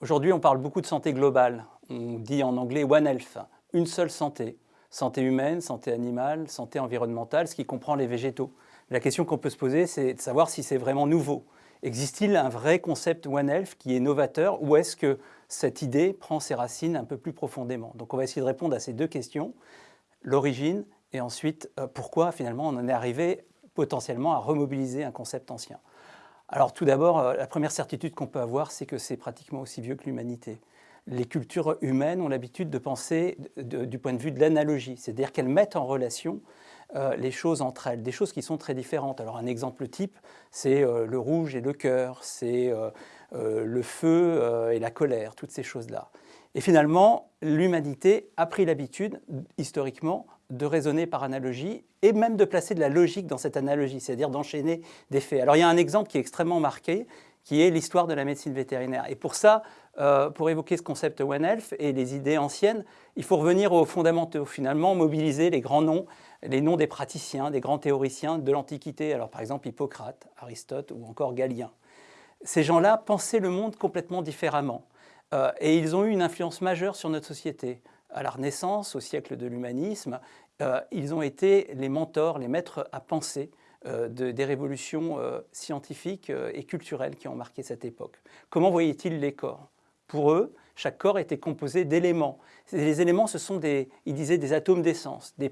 Aujourd'hui, on parle beaucoup de santé globale. On dit en anglais One Health, une seule santé. Santé humaine, santé animale, santé environnementale, ce qui comprend les végétaux. La question qu'on peut se poser, c'est de savoir si c'est vraiment nouveau. Existe-t-il un vrai concept One Health qui est novateur ou est-ce que cette idée prend ses racines un peu plus profondément? Donc on va essayer de répondre à ces deux questions, l'origine et ensuite euh, pourquoi finalement on en est arrivé potentiellement à remobiliser un concept ancien? Alors tout d'abord, euh, la première certitude qu'on peut avoir, c'est que c'est pratiquement aussi vieux que l'humanité. Les cultures humaines ont l'habitude de penser du point de vue de l'analogie, c'est-à-dire qu'elles mettent en relation euh, les choses entre elles, des choses qui sont très différentes. Alors un exemple type, c'est euh, le rouge et le cœur, c'est euh, le feu et la colère, toutes ces choses-là. Et finalement, l'humanité a pris l'habitude, historiquement, de raisonner par analogie et même de placer de la logique dans cette analogie, c'est-à-dire d'enchaîner des faits. Alors il y a un exemple qui est extrêmement marqué, qui est l'histoire de la médecine vétérinaire. Et pour ça, euh, pour évoquer ce concept One Health et les idées anciennes, il faut revenir aux fondamentaux, finalement mobiliser les grands noms, les noms des praticiens, des grands théoriciens de l'Antiquité, alors par exemple Hippocrate, Aristote ou encore Galien. Ces gens-là pensaient le monde complètement différemment euh, et ils ont eu une influence majeure sur notre société. À la Renaissance, au siècle de l'humanisme, euh, ils ont été les mentors, les maîtres à penser euh, des révolutions euh, scientifiques euh, et culturelles qui ont marqué cette époque. Comment voyaient-ils les corps? Pour eux, chaque corps était composé d'éléments. Les éléments, ce sont des, ils disaient, des atomes d'essence, des,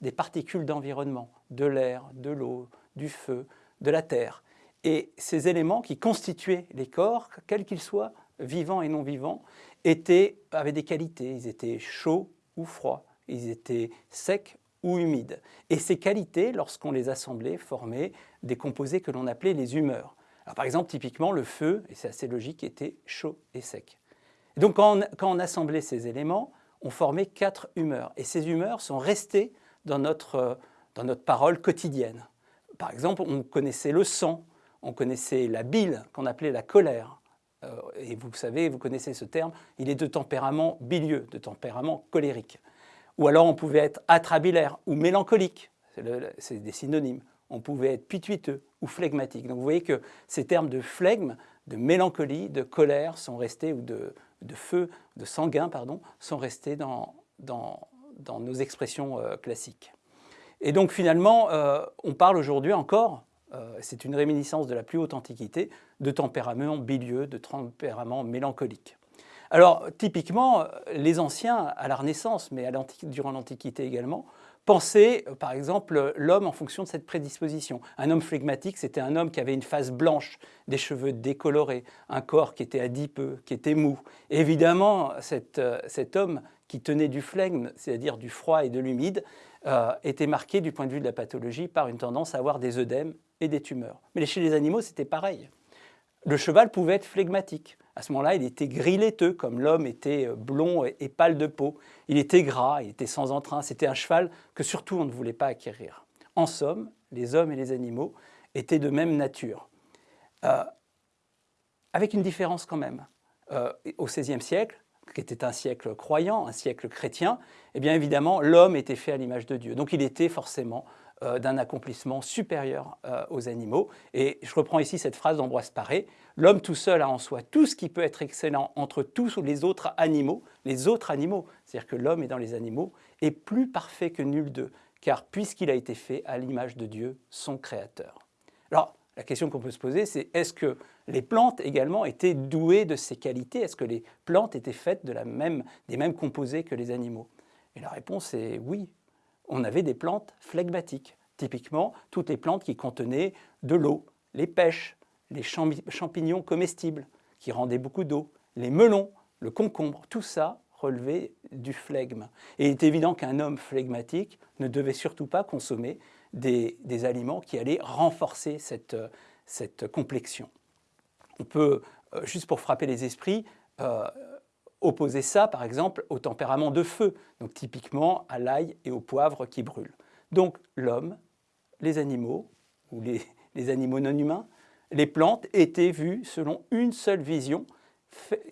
des particules d'environnement, de l'air, de l'eau, du feu, de la terre. Et ces éléments qui constituaient les corps, quels qu'ils soient, vivants et non vivants, étaient, avaient des qualités. Ils étaient chauds ou froids, ils étaient secs ou humides. Et ces qualités, lorsqu'on les assemblait, formaient des composés que l'on appelait les humeurs. Alors, par exemple, typiquement, le feu, et c'est assez logique, était chaud et sec. donc, quand on, assemblait ces éléments, on formait quatre humeurs. Et ces humeurs sont restées dans notre, dans notre parole quotidienne. Par exemple, on connaissait le sang, on connaissait la bile, qu'on appelait la colère. Euh, et vous savez, vous connaissez ce terme, il est de tempérament bilieux, de tempérament colérique. Ou alors on pouvait être atrabilaire ou mélancolique, c'est des synonymes. On pouvait être pituiteux ou flegmatique. Donc vous voyez que ces termes de flegme, de mélancolie, de colère sont restés, ou de, feu, de sanguin, pardon, sont restés dans, nos expressions euh, classiques. Et donc finalement, euh, on parle aujourd'hui encore, euh, c'est une réminiscence de la plus haute antiquité, de tempérament bilieux, de tempérament mélancolique. Alors, typiquement, les anciens, à la Renaissance, mais durant l'Antiquité également, pensaient, euh, par exemple, l'homme en fonction de cette prédisposition. Un homme flegmatique, c'était un homme qui avait une face blanche, des cheveux décolorés, un corps qui était adipeux, qui était mou. évidemment, euh, cet, homme qui tenait du flegme, c'est-à-dire du froid et de l'humide, euh, était marqué du point de vue de la pathologie par une tendance à avoir des œdèmes et des tumeurs. Mais chez les animaux, c'était pareil. Le cheval pouvait être flegmatique. À ce moment-là, il était gris laiteux, comme l'homme était euh, blond et pâle de peau. Il était gras, il était sans entrain. C'était un cheval que surtout on ne voulait pas acquérir. En somme, les hommes et les animaux étaient de même nature. Euh, avec une différence quand même. Euh, au XVIe siècle, qui était un siècle croyant, un siècle chrétien, eh bien évidemment, l'homme était fait à l'image de Dieu. Donc il était forcément euh, d'un accomplissement supérieur euh, aux animaux. Et je reprends ici cette phrase d'Ambroise Paré, « L'homme tout seul a en soi tout ce qui peut être excellent entre tous les autres animaux, les autres animaux, c'est-à-dire que l'homme est dans les animaux, est plus parfait que nul d'eux, car puisqu'il a été fait à l'image de Dieu, son Créateur. » Alors, la question qu'on peut se poser, c'est est-ce que les plantes également étaient douées de ces qualités? Est-ce que les plantes étaient faites de la même, des mêmes composés que les animaux? Et la réponse est oui, on avait des plantes flegmatiques. Typiquement, toutes les plantes qui contenaient de l'eau, les pêches, les champignons comestibles qui rendaient beaucoup d'eau, les melons, le concombre, tout ça relevait du flegme. Et il est évident qu'un homme flegmatique ne devait surtout pas consommer des, aliments qui allaient renforcer cette, cette complexion. On peut, euh, juste pour frapper les esprits, euh, opposer ça, par exemple, au tempérament de feu, donc typiquement à l'ail et au poivre qui brûlent. Donc l'homme, les animaux, ou les, animaux non humains, les plantes étaient vues selon une seule vision,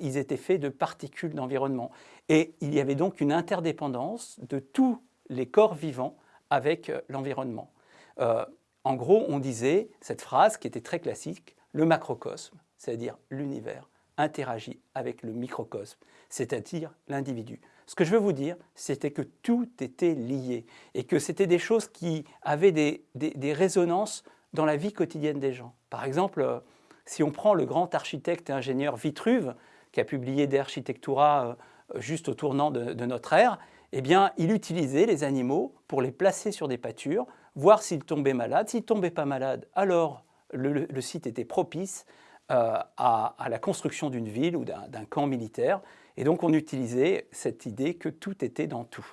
ils étaient faits de particules d'environnement. Et il y avait donc une interdépendance de tous les corps vivants avec euh, l'environnement. Euh, en gros, on disait cette phrase qui était très classique, le macrocosme, c'est-à-dire l'univers, interagit avec le microcosme, c'est-à-dire l'individu. Ce que je veux vous dire, c'était que tout était lié et que c'était des choses qui avaient des, des, résonances dans la vie quotidienne des gens. Par exemple, euh, si on prend le grand architecte et ingénieur Vitruve, qui a publié De Architectura euh, juste au tournant de, notre ère, eh bien, il utilisait les animaux pour les placer sur des pâtures, voir s'ils tombaient malades. S'ils ne tombaient pas malades, alors le, site était propice à, à, la construction d'une ville ou d'un camp militaire. Et donc on utilisait cette idée que tout était dans tout.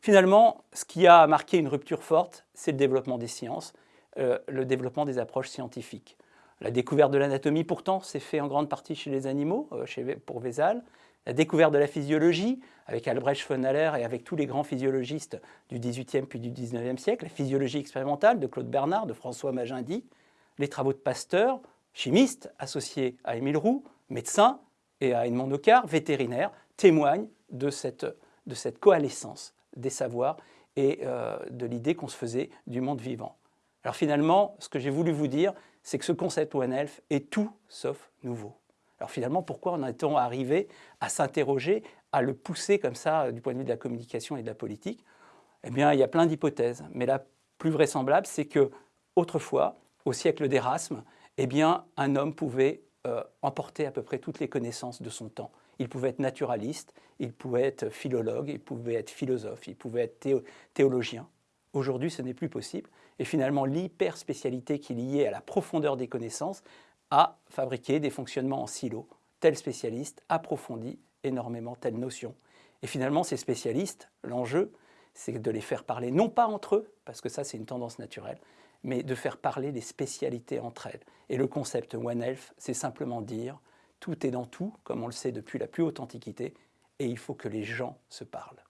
Finalement, ce qui a marqué une rupture forte, c'est le développement des sciences, euh, le développement des approches scientifiques. La découverte de l'anatomie, pourtant, s'est fait en grande partie chez les animaux, euh, chez, pour Vézal. La découverte de la physiologie, avec Albrecht von Haller et avec tous les grands physiologistes du XVIIIe puis du XIXe siècle. La physiologie expérimentale de Claude Bernard, de François Magendie. Les travaux de Pasteur, chimiste, associé à Émile Roux, médecin, et à Edmond Nocard, vétérinaire, témoignent de cette, de cette coalescence des savoirs et euh, de l'idée qu'on se faisait du monde vivant. Alors finalement, ce que j'ai voulu vous dire, c'est que ce concept One Health est tout sauf nouveau. Alors finalement, pourquoi en est-on arrivé à s'interroger, à le pousser comme ça du point de vue de la communication et de la politique? Eh bien, il y a plein d'hypothèses, mais la plus vraisemblable, c'est que autrefois, au siècle d'Erasme, eh bien, un homme pouvait euh, emporter à peu près toutes les connaissances de son temps. Il pouvait être naturaliste, il pouvait être philologue, il pouvait être philosophe, il pouvait être théologien. Aujourd'hui, ce n'est plus possible. Et finalement, l'hyper-spécialité qui est liée à la profondeur des connaissances a fabriqué des fonctionnements en silo. Tel spécialiste approfondit énormément telle notion. Et finalement, ces spécialistes, l'enjeu, c'est de les faire parler, non pas entre eux, parce que ça, c'est une tendance naturelle, mais de faire parler les spécialités entre elles. Et le concept One Health, c'est simplement dire tout est dans tout, comme on le sait depuis la plus haute antiquité, et il faut que les gens se parlent.